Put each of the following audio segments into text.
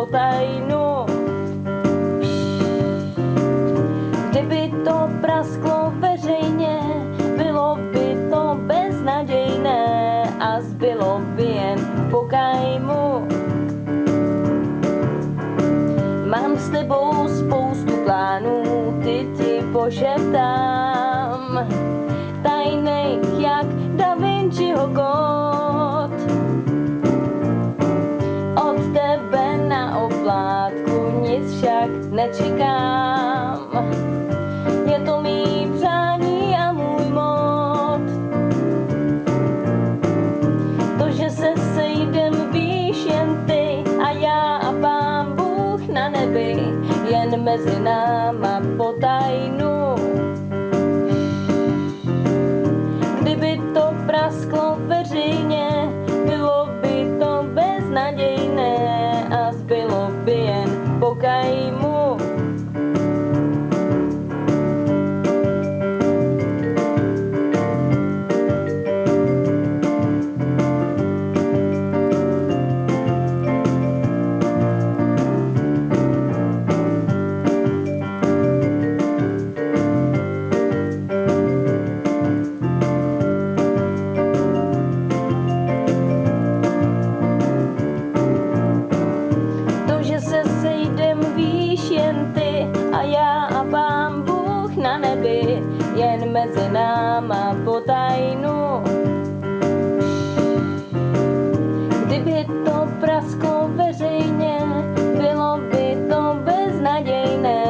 potajnu. Kdyby to prasklo veřejně, bylo by to beznadějné a zbylo by jen po kajmu. Mám s tebou spoustu plánů, ty ti pošeptám. Tajnej jak Da Vinciho kód. Nečekám. Je to mý přání a můj mod. To, že se sejdem víš jen ty a já a pán Bůh na nebi, jen mezi náma potajnu. Kdyby to prasklo veřejně, bylo by to beznadějné a zbylo by jen po mezi náma potajnu. Kdyby to prasklo veřejně, bylo by to beznadějné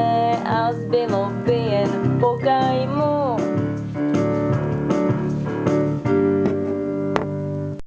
a zbylo by jen pokajmu.